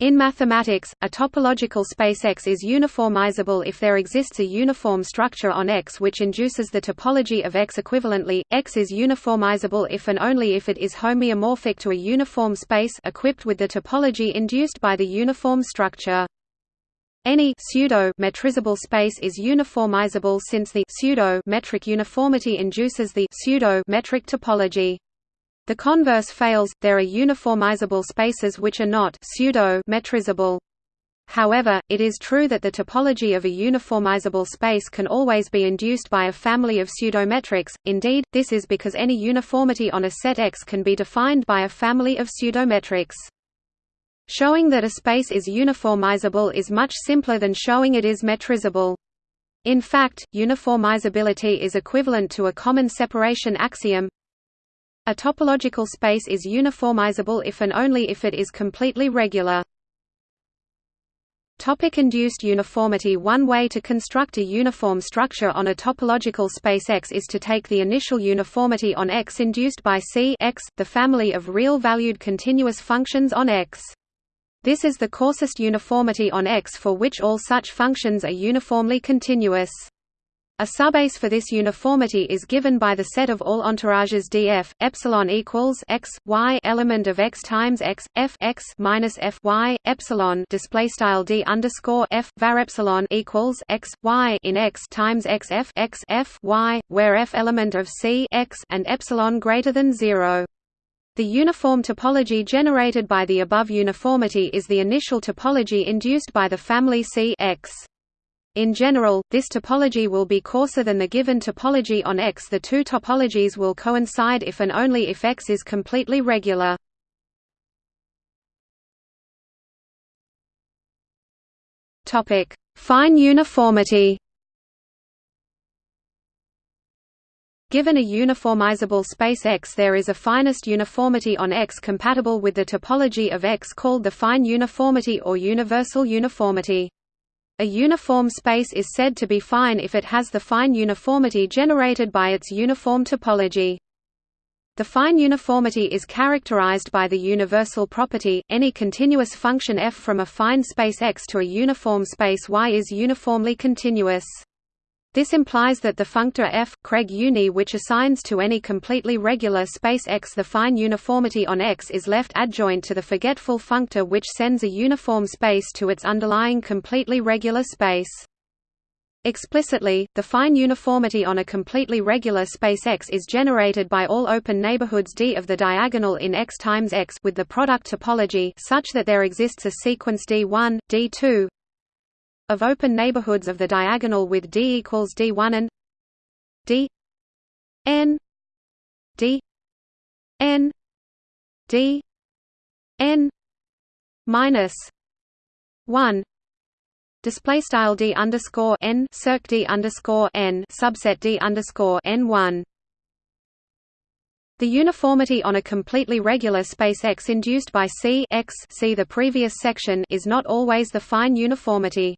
In mathematics, a topological space X is uniformizable if there exists a uniform structure on X which induces the topology of X equivalently. X is uniformizable if and only if it is homeomorphic to a uniform space equipped with the topology induced by the uniform structure. Any pseudo metrizable space is uniformizable since the pseudo metric uniformity induces the pseudo metric topology. The converse fails, there are uniformizable spaces which are not pseudo-metrizable. However, it is true that the topology of a uniformizable space can always be induced by a family of pseudometrics, indeed, this is because any uniformity on a set X can be defined by a family of pseudometrics. Showing that a space is uniformizable is much simpler than showing it is metrizable. In fact, uniformizability is equivalent to a common separation axiom a topological space is uniformizable if and only if it is completely regular. Topic-induced uniformity One way to construct a uniform structure on a topological space X is to take the initial uniformity on X induced by C X, the family of real-valued continuous functions on X. This is the coarsest uniformity on X for which all such functions are uniformly continuous. A subbase for this uniformity is given by the set of all entourages df epsilon equals x y element of x times x f x minus f y epsilon display style d underscore f var epsilon equals x y in x times x f x f y where f element of c x and epsilon greater than zero. The uniform topology generated by the above uniformity is the initial topology induced by the family C X. In general, this topology will be coarser than the given topology on X. The two topologies will coincide if and only if X is completely regular. Topic: Fine uniformity. Given a uniformizable space X there is a finest uniformity on X compatible with the topology of X called the fine uniformity or universal uniformity. A uniform space is said to be fine if it has the fine uniformity generated by its uniform topology. The fine uniformity is characterized by the universal property, any continuous function f from a fine space X to a uniform space Y is uniformly continuous. This implies that the functor f, Craig uni which assigns to any completely regular space X the fine uniformity on X is left adjoint to the forgetful functor which sends a uniform space to its underlying completely regular space. Explicitly, the fine uniformity on a completely regular space X is generated by all open neighborhoods D of the diagonal in X times X with the product topology such that there exists a sequence D1, D2, of open neighborhoods of the diagonal with D equals D1 and D n D n D n minus one display style D underscore n circ D underscore n subset D underscore n one the uniformity on a completely regular space X induced by C X see the previous section is not always the fine uniformity.